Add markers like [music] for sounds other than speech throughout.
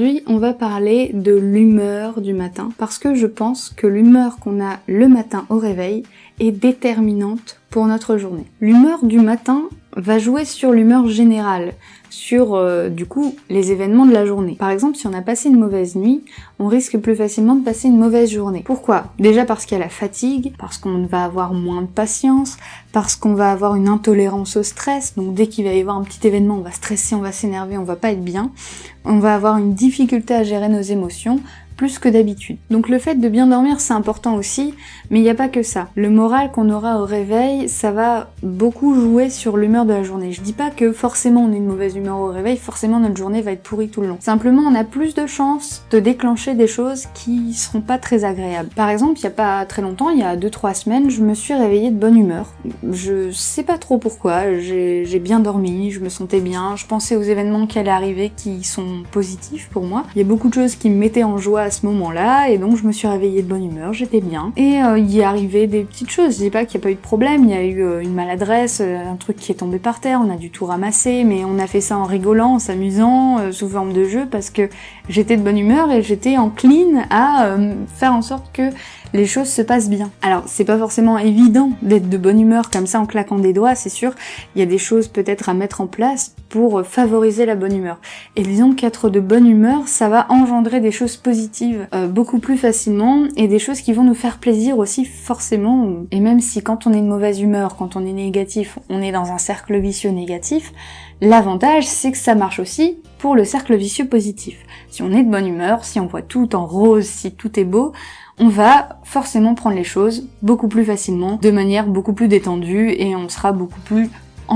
Aujourd'hui on va parler de l'humeur du matin parce que je pense que l'humeur qu'on a le matin au réveil est déterminante pour notre journée. L'humeur du matin va jouer sur l'humeur générale, sur euh, du coup les événements de la journée. Par exemple, si on a passé une mauvaise nuit, on risque plus facilement de passer une mauvaise journée. Pourquoi? Déjà parce qu'il y a la fatigue, parce qu'on va avoir moins de patience, parce qu'on va avoir une intolérance au stress, donc dès qu'il va y avoir un petit événement, on va stresser, on va s'énerver, on va pas être bien, on va avoir une difficulté à gérer nos émotions, plus que d'habitude. Donc le fait de bien dormir c'est important aussi, mais il n'y a pas que ça. Le moral qu'on aura au réveil, ça va beaucoup jouer sur l'humeur de la journée. Je dis pas que forcément on a une mauvaise humeur au réveil, forcément notre journée va être pourrie tout le long. Simplement on a plus de chances de déclencher des choses qui seront pas très agréables. Par exemple, il y a pas très longtemps, il y a 2-3 semaines, je me suis réveillée de bonne humeur. Je sais pas trop pourquoi, j'ai bien dormi, je me sentais bien, je pensais aux événements qui allaient arriver qui sont positifs pour moi. Il y a beaucoup de choses qui me mettaient en joie ce moment-là, et donc je me suis réveillée de bonne humeur, j'étais bien. Et euh, il y est des petites choses, je dis pas qu'il n'y a pas eu de problème, il y a eu euh, une maladresse, euh, un truc qui est tombé par terre, on a dû tout ramasser, mais on a fait ça en rigolant, en s'amusant, sous forme de jeu, parce que j'étais de bonne humeur et j'étais encline à faire en sorte que les choses se passent bien. Alors, c'est pas forcément évident d'être de bonne humeur comme ça en claquant des doigts, c'est sûr. Il y a des choses peut-être à mettre en place pour favoriser la bonne humeur. Et disons qu'être de bonne humeur, ça va engendrer des choses positives euh, beaucoup plus facilement et des choses qui vont nous faire plaisir aussi forcément. Et même si quand on est de mauvaise humeur, quand on est négatif, on est dans un cercle vicieux négatif, l'avantage c'est que ça marche aussi pour le cercle vicieux positif. Si on est de bonne humeur, si on voit tout en rose, si tout est beau, on va forcément prendre les choses beaucoup plus facilement, de manière beaucoup plus détendue et on sera beaucoup plus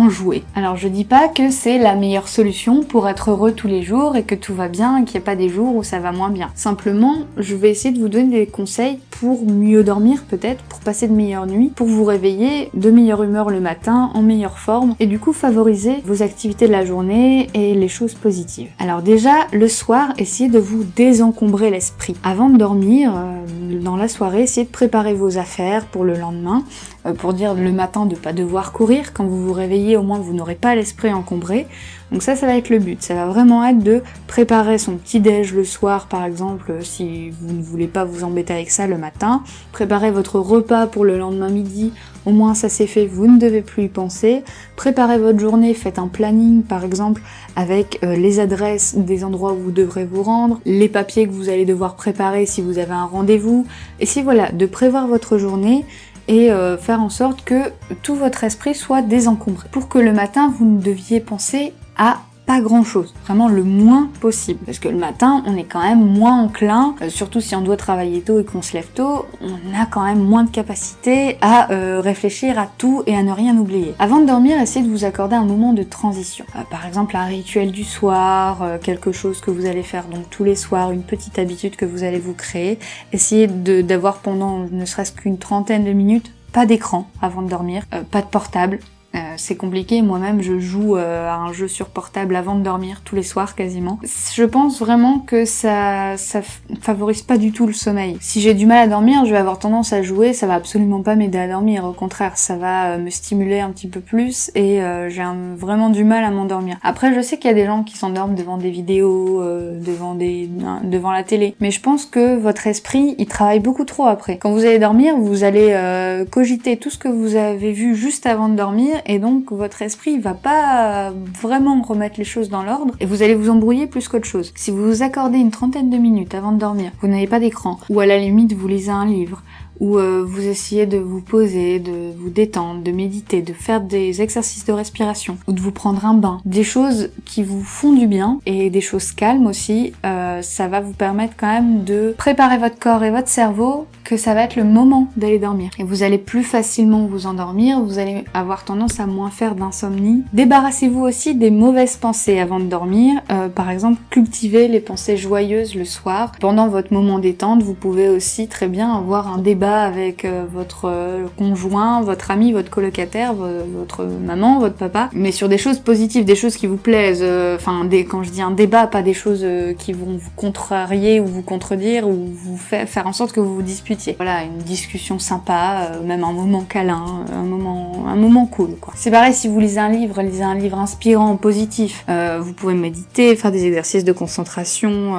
jouer. Alors je dis pas que c'est la meilleure solution pour être heureux tous les jours et que tout va bien et qu'il n'y a pas des jours où ça va moins bien. Simplement, je vais essayer de vous donner des conseils pour mieux dormir peut-être, pour passer de meilleures nuits, pour vous réveiller de meilleure humeur le matin, en meilleure forme et du coup favoriser vos activités de la journée et les choses positives. Alors déjà, le soir, essayez de vous désencombrer l'esprit. Avant de dormir, euh, dans la soirée, essayez de préparer vos affaires pour le lendemain, pour dire le matin de pas devoir courir quand vous vous réveillez, au moins vous n'aurez pas l'esprit encombré. Donc ça, ça va être le but. Ça va vraiment être de préparer son petit déj le soir, par exemple, euh, si vous ne voulez pas vous embêter avec ça le matin. Préparer votre repas pour le lendemain midi. Au moins ça c'est fait, vous ne devez plus y penser. Préparez votre journée, faites un planning par exemple avec euh, les adresses des endroits où vous devrez vous rendre, les papiers que vous allez devoir préparer si vous avez un rendez-vous. Et si voilà, de prévoir votre journée et euh, faire en sorte que tout votre esprit soit désencombré. Pour que le matin, vous ne deviez penser à pas grand chose, vraiment le moins possible. Parce que le matin, on est quand même moins enclin, euh, surtout si on doit travailler tôt et qu'on se lève tôt, on a quand même moins de capacité à euh, réfléchir à tout et à ne rien oublier. Avant de dormir, essayez de vous accorder un moment de transition. Euh, par exemple, un rituel du soir, quelque chose que vous allez faire donc tous les soirs, une petite habitude que vous allez vous créer. Essayez d'avoir pendant ne serait-ce qu'une trentaine de minutes pas d'écran avant de dormir, pas de portable, euh, c'est compliqué, moi-même je joue euh, à un jeu sur portable avant de dormir, tous les soirs quasiment. Je pense vraiment que ça, ça favorise pas du tout le sommeil. Si j'ai du mal à dormir, je vais avoir tendance à jouer, ça va absolument pas m'aider à dormir, au contraire, ça va euh, me stimuler un petit peu plus et j'ai vraiment du mal à m'endormir. Après, je sais qu'il y a des gens qui s'endorment devant des vidéos, devant, des, devant la télé, mais je pense que votre esprit, il travaille beaucoup trop après. Quand vous allez dormir, vous allez cogiter tout ce que vous avez vu juste avant de dormir et donc votre esprit va pas vraiment remettre les choses dans l'ordre et vous allez vous embrouiller plus qu'autre chose. Si vous vous accordez une trentaine de minutes avant de dormir, vous n'avez pas d'écran, ou à la limite vous lisez un livre, où euh, vous essayez de vous poser, de vous détendre, de méditer, de faire des exercices de respiration ou de vous prendre un bain. Des choses qui vous font du bien et des choses calmes aussi, euh, ça va vous permettre quand même de préparer votre corps et votre cerveau que ça va être le moment d'aller dormir. Et vous allez plus facilement vous endormir, vous allez avoir tendance à moins faire d'insomnie. Débarrassez-vous aussi des mauvaises pensées avant de dormir. Euh, par exemple, cultivez les pensées joyeuses le soir. Pendant votre moment détente, vous pouvez aussi très bien avoir un débat avec euh, votre euh, conjoint, votre ami, votre colocataire, votre maman, votre papa, mais sur des choses positives, des choses qui vous plaisent. Euh, enfin, quand je dis un débat, pas des choses qui vont vous contrarier ou vous contredire ou vous faire, faire en sorte que vous vous disputiez. Voilà, une discussion sympa, même un moment câlin, un moment, un moment cool. C'est pareil si vous lisez un livre, lisez un livre inspirant, positif. Euh, vous pouvez méditer, faire des exercices de concentration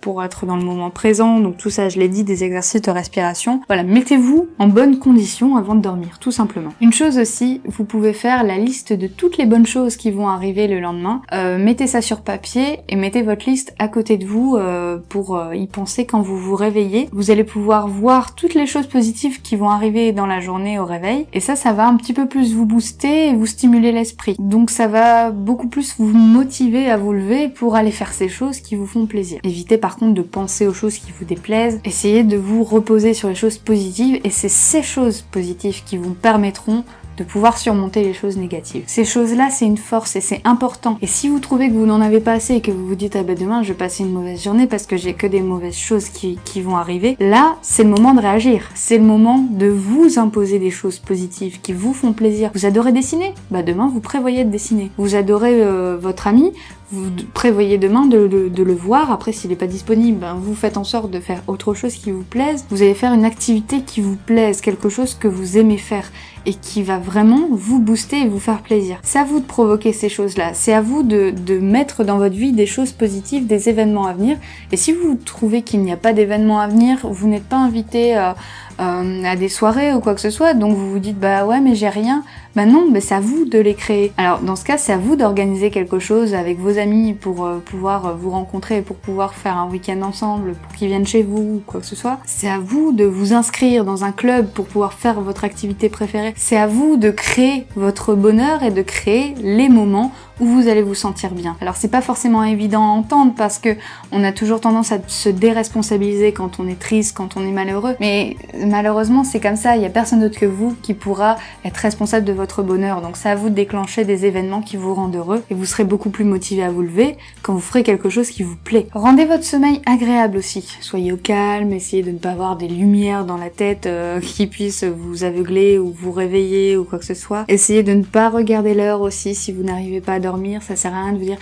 pour être dans le moment présent. Donc tout ça, je l'ai dit, des exercices de respiration. Voilà, mettez-vous en bonne condition avant de dormir, tout simplement. Une chose aussi, vous pouvez faire la liste de toutes les bonnes choses qui vont arriver le lendemain. Euh, mettez ça sur papier et mettez votre liste à côté de vous euh, pour euh, y penser quand vous vous réveillez. Vous allez pouvoir voir toutes les choses positives qui vont arriver dans la journée au réveil. Et ça, ça va un petit peu plus vous booster et vous stimuler l'esprit. Donc ça va beaucoup plus vous motiver à vous lever pour aller faire ces choses qui vous font plaisir. Évitez par contre de penser aux choses qui vous déplaisent. Essayez de vous reposer sur les choses positives et c'est ces choses positives qui vous permettront de pouvoir surmonter les choses négatives. Ces choses-là, c'est une force et c'est important. Et si vous trouvez que vous n'en avez pas assez et que vous vous dites, ah ben demain, je vais passer une mauvaise journée parce que j'ai que des mauvaises choses qui, vont arriver, là, c'est le moment de réagir. C'est le moment de vous imposer des choses positives qui vous font plaisir. Vous adorez dessiner? Bah demain, vous prévoyez de dessiner. Vous adorez euh, votre ami? Vous prévoyez demain de, le voir, après s'il n'est pas disponible, ben, vous faites en sorte de faire autre chose qui vous plaise, vous allez faire une activité qui vous plaise, quelque chose que vous aimez faire et qui va vraiment vous booster et vous faire plaisir. C'est à vous de provoquer ces choses-là, c'est à vous de, de, mettre dans votre vie des choses positives, des événements à venir. Et si vous trouvez qu'il n'y a pas d'événements à venir, vous n'êtes pas invité à, euh, à des soirées ou quoi que ce soit, donc vous vous dites bah ouais mais j'ai rien, bah non, mais c'est à vous de les créer. Alors dans ce cas, c'est à vous d'organiser quelque chose avec vos amis pour euh, pouvoir euh, vous rencontrer, pour pouvoir faire un week-end ensemble, pour qu'ils viennent chez vous ou quoi que ce soit. C'est à vous de vous inscrire dans un club pour pouvoir faire votre activité préférée. C'est à vous de créer votre bonheur et de créer les moments où vous allez vous sentir bien. Alors c'est pas forcément évident à entendre parce que on a toujours tendance à se déresponsabiliser quand on est triste, quand on est malheureux, mais malheureusement c'est comme ça, il y a personne d'autre que vous qui pourra être responsable de votre bonheur. Donc c'est à vous de déclencher des événements qui vous rendent heureux et vous serez beaucoup plus motivé à vous lever quand vous ferez quelque chose qui vous plaît. Rendez votre sommeil agréable aussi. Soyez au calme, essayez de ne pas avoir des lumières dans la tête euh, [laughs] qui puissent vous aveugler ou vous réveiller ou quoi que ce soit. Essayez de ne pas regarder l'heure aussi si vous n'arrivez pas à dormir. Ça sert à rien de vous dire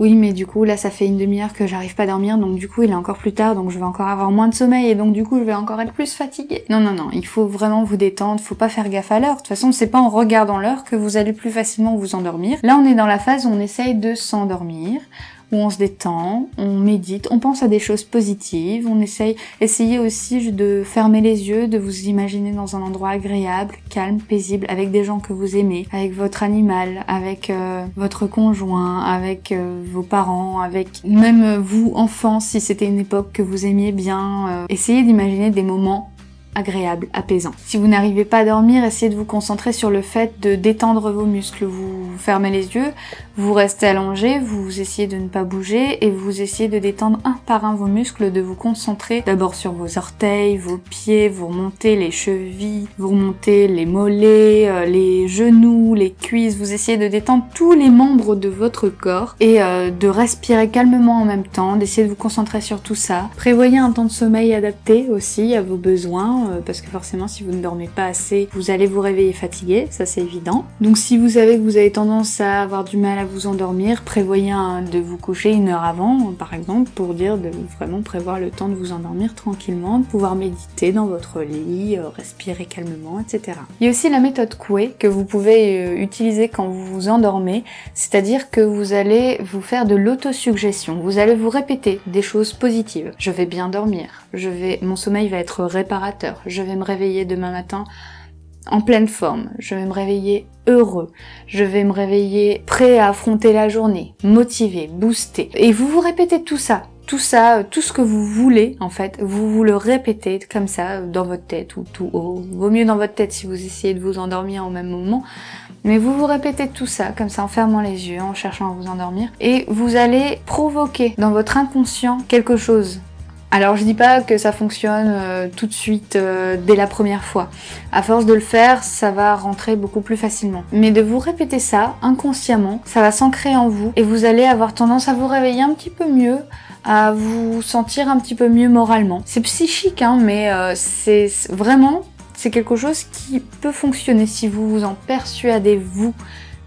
oui mais du coup là ça fait une demi-heure que j'arrive pas à dormir donc du coup il est encore plus tard donc je vais encore avoir moins de sommeil et donc du coup je vais encore être plus fatiguée. Non non non, il faut vraiment vous détendre, faut pas faire gaffe à l'heure. De toute façon c'est pas en regardant l'heure que vous allez plus facilement vous endormir. Là on est dans la phase où on essaye de s'endormir où on se détend, on médite, on pense à des choses positives, on essaye, essayez aussi de fermer les yeux, de vous imaginer dans un endroit agréable, calme, paisible, avec des gens que vous aimez, avec votre animal, avec euh, votre conjoint, avec euh, vos parents, avec même vous, enfants, si c'était une époque que vous aimiez bien. Euh, essayez d'imaginer des moments agréable, apaisant. Si vous n'arrivez pas à dormir, essayez de vous concentrer sur le fait de détendre vos muscles. Fermez les yeux, vous restez allongé, vous essayez de ne pas bouger et vous essayez de détendre un par un vos muscles, de vous concentrer d'abord sur vos orteils, vos pieds, vous remontez les chevilles, vous remontez les mollets, euh, les genoux, les cuisses, vous essayez de détendre tous les membres de votre corps et euh, de respirer calmement en même temps, d'essayer de vous concentrer sur tout ça. Prévoyez un temps de sommeil adapté aussi à vos besoins euh, parce que forcément si vous ne dormez pas assez, vous allez vous réveiller fatigué, ça c'est évident. Donc si vous savez que vous avez tendance à avoir du mal à vous endormir, prévoyez de vous coucher une heure avant, par exemple, pour dire de vraiment prévoir le temps de vous endormir tranquillement, de pouvoir méditer dans votre lit, euh, respirer calmement, etc. Il y a aussi la méthode Coué que vous pouvez euh, utiliser quand vous vous endormez, c'est-à-dire que vous allez vous faire de l'autosuggestion, vous allez vous répéter des choses positives. Je vais bien dormir, je vais, mon sommeil va être réparateur, je vais me réveiller demain matin en pleine forme, je vais me réveiller heureux, je vais me réveiller prêt à affronter la journée, motivé, boosté. Et vous vous répétez tout ça, tout ça, tout ce que vous voulez en fait, vous vous le répétez comme ça dans votre tête ou tout haut. Vaut mieux dans votre tête si vous essayez de vous endormir au même moment. Mais vous vous répétez tout ça, comme ça en fermant les yeux, en cherchant à vous endormir, et vous allez provoquer dans votre inconscient quelque chose alors je dis pas que ça fonctionne euh, tout de suite euh, dès la première fois. À force de le faire, ça va rentrer beaucoup plus facilement. Mais de vous répéter ça inconsciemment, ça va s'ancrer en vous et vous allez avoir tendance à vous réveiller un petit peu mieux, à vous sentir un petit peu mieux moralement. C'est psychique, hein, mais euh, c'est vraiment c'est quelque chose qui peut fonctionner si vous vous en persuadez vous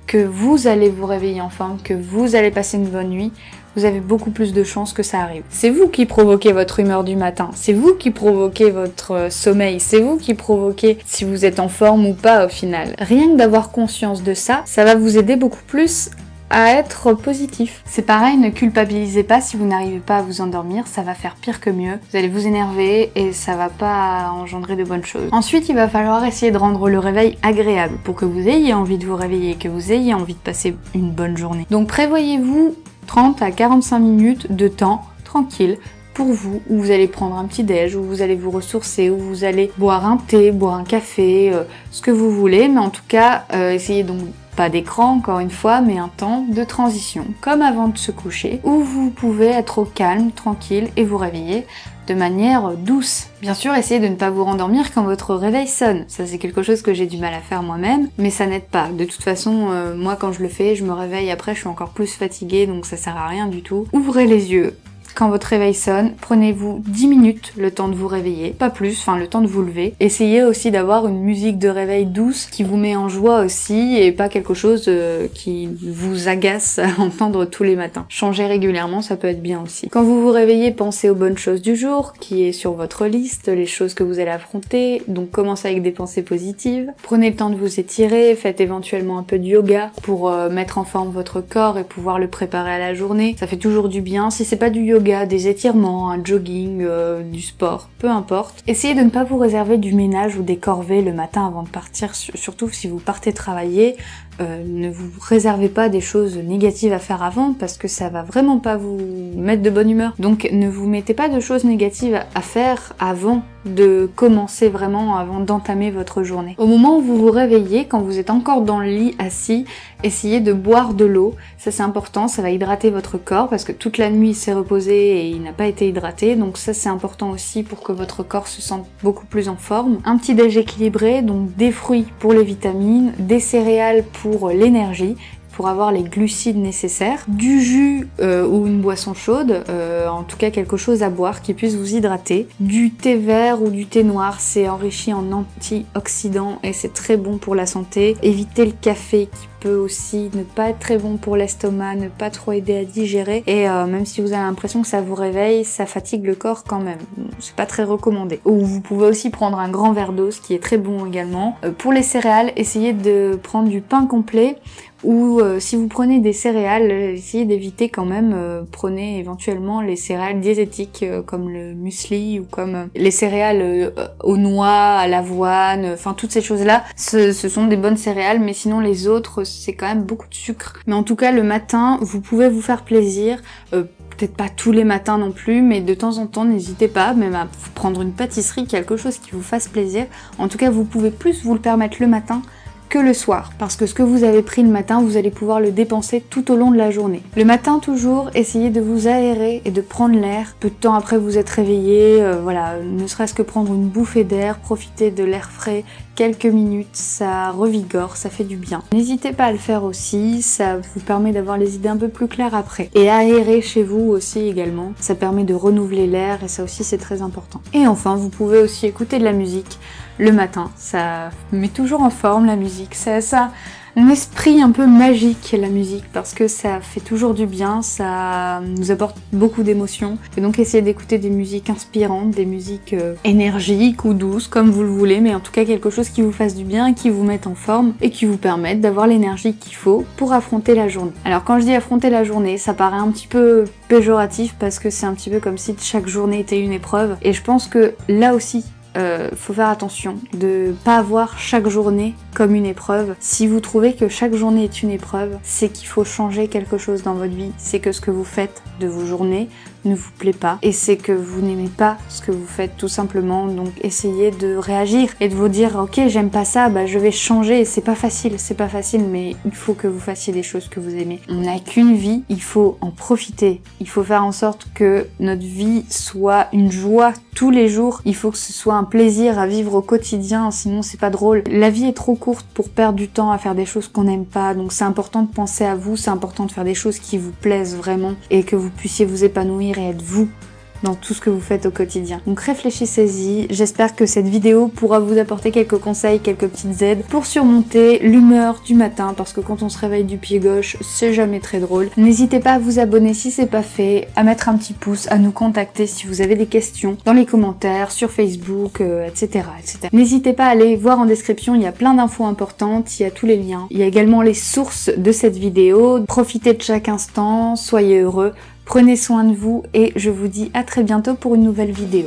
que vous allez vous réveiller enfin, que vous allez passer une bonne nuit vous avez beaucoup plus de chances que ça arrive. C'est vous qui provoquez votre humeur du matin, c'est vous qui provoquez votre euh, sommeil, c'est vous qui provoquez si vous êtes en forme ou pas au final. Rien que d'avoir conscience de ça, ça va vous aider beaucoup plus à être positif. C'est pareil, ne culpabilisez pas si vous n'arrivez pas à vous endormir, ça va faire pire que mieux. Vous allez vous énerver et ça va pas engendrer de bonnes choses. Ensuite, il va falloir essayer de rendre le réveil agréable pour que vous ayez envie de vous réveiller, que vous ayez envie de passer une bonne journée. Donc prévoyez-vous 30 à 45 minutes de temps tranquille pour vous, où vous allez prendre un petit déj, où vous allez vous ressourcer, où vous allez boire un thé, boire un café, euh, ce que vous voulez, mais en tout cas, euh, essayez donc pas d'écran encore une fois, mais un temps de transition, comme avant de se coucher, où vous pouvez être au calme, tranquille et vous réveiller de manière douce. Bien sûr, essayez de ne pas vous rendormir quand votre réveil sonne. Ça, c'est quelque chose que j'ai du mal à faire moi-même, mais ça n'aide pas. De toute façon, euh, moi, quand je le fais, je me réveille après, je suis encore plus fatiguée, donc ça sert à rien du tout. Ouvrez les yeux, quand votre réveil sonne, prenez-vous 10 minutes le temps de vous réveiller, pas plus, enfin le temps de vous lever. Essayez aussi d'avoir une musique de réveil douce qui vous met en joie aussi et pas quelque chose euh, qui vous agace à entendre tous les matins. Changer régulièrement, ça peut être bien aussi. Quand vous vous réveillez, pensez aux bonnes choses du jour qui est sur votre liste, les choses que vous allez affronter, donc commencez avec des pensées positives. Prenez le temps de vous étirer, faites éventuellement un peu de yoga pour euh, mettre en forme votre corps et pouvoir le préparer à la journée. Ça fait toujours du bien. Si c'est pas du yoga, des étirements, un jogging, euh, du sport, peu importe. Essayez de ne pas vous réserver du ménage ou des corvées le matin avant de partir, surtout si vous partez travailler. Euh, ne vous réservez pas des choses négatives à faire avant parce que ça va vraiment pas vous mettre de bonne humeur. Donc ne vous mettez pas de choses négatives à faire avant de commencer vraiment, avant d'entamer votre journée. Au moment où vous vous réveillez, quand vous êtes encore dans le lit assis, essayez de boire de l'eau. Ça c'est important, ça va hydrater votre corps parce que toute la nuit il s'est reposé et il n'a pas été hydraté. Donc ça c'est important aussi pour que votre corps se sente beaucoup plus en forme. Un petit déj équilibré, donc des fruits pour les vitamines, des céréales pour l'énergie, pour avoir les glucides nécessaires, du jus euh, ou une boisson chaude, euh, en tout cas quelque chose à boire qui puisse vous hydrater, du thé vert ou du thé noir, c'est enrichi en antioxydants et c'est très bon pour la santé. Évitez le café qui peut aussi ne pas être très bon pour l'estomac, ne pas trop aider à digérer et euh, même si vous avez l'impression que ça vous réveille, ça fatigue le corps quand même. C'est pas très recommandé. Ou vous pouvez aussi prendre un grand verre d'eau, ce qui est très bon également. pour les céréales, essayez de prendre du pain complet ou euh, si vous prenez des céréales, essayez d'éviter quand même, euh, prenez éventuellement les céréales diététiques euh, comme le muesli ou comme les céréales aux noix, à l'avoine, enfin toutes ces choses-là, ce, ce, sont des bonnes céréales, mais sinon les autres, c'est quand même beaucoup de sucre. Mais en tout cas, le matin, vous pouvez vous faire plaisir, peut-être pas tous les matins non plus, mais de temps en temps, n'hésitez pas même à prendre une pâtisserie, quelque chose qui vous fasse plaisir. En tout cas, vous pouvez plus vous le permettre le matin le soir, parce que ce que vous avez pris le matin, vous allez pouvoir le dépenser tout au long de la journée. Le matin toujours, essayez de vous aérer et de prendre l'air. Peu de temps après vous êtes réveillé, euh, voilà, ne serait-ce que prendre une bouffée d'air, profiter de l'air frais quelques minutes, ça revigore, ça fait du bien. N'hésitez pas à le faire aussi, ça vous permet d'avoir les idées un peu plus claires après. Et aérer chez vous aussi également, ça permet de renouveler l'air et ça aussi c'est très important. Et enfin, vous pouvez aussi écouter de la musique le matin. Ça met toujours en forme la musique. Ça, ça un esprit un peu magique la musique parce que ça fait toujours du bien, ça nous apporte beaucoup d'émotions. Et donc essayez d'écouter des musiques inspirantes, des musiques euh, énergiques ou douces comme vous le voulez, mais en tout cas quelque chose qui vous fasse du bien, qui vous mette en forme et qui vous permette d'avoir l'énergie qu'il faut pour affronter la journée. Alors quand je dis affronter la journée, ça paraît un petit peu péjoratif parce que c'est un petit peu comme si chaque journée était une épreuve et je pense que là aussi euh, faut faire attention de pas voir chaque journée comme une épreuve. Si vous trouvez que chaque journée est une épreuve, c'est qu'il faut changer quelque chose dans votre vie. C'est que ce que vous faites de vos journées ne vous plaît pas et c'est que vous n'aimez pas ce que vous faites tout simplement. Donc essayez de réagir et de vous dire ok j'aime pas ça bah je vais changer. C'est pas facile c'est pas facile mais il faut que vous fassiez des choses que vous aimez. On n'a qu'une vie il faut en profiter. Il faut faire en sorte que notre vie soit une joie tous les jours. Il faut que ce soit un plaisir à vivre au quotidien sinon c'est pas drôle. La vie est trop courte pour perdre du temps à faire des choses qu'on n'aime pas. Donc c'est important de penser à vous c'est important de faire des choses qui vous plaisent vraiment et que vous puissiez vous épanouir et être vous dans tout ce que vous faites au quotidien. Donc réfléchissez-y, j'espère que cette vidéo pourra vous apporter quelques conseils, quelques petites aides pour surmonter l'humeur du matin, parce que quand on se réveille du pied gauche, c'est jamais très drôle. N'hésitez pas à vous abonner si c'est pas fait, à mettre un petit pouce, à nous contacter si vous avez des questions dans les commentaires, sur Facebook, etc., euh, etc. N'hésitez pas à aller voir en description, il y a plein d'infos importantes, il y a tous les liens. Il y a également les sources de cette vidéo. Profitez de chaque instant, soyez heureux, prenez soin de vous et je vous dis à très bientôt pour une nouvelle vidéo.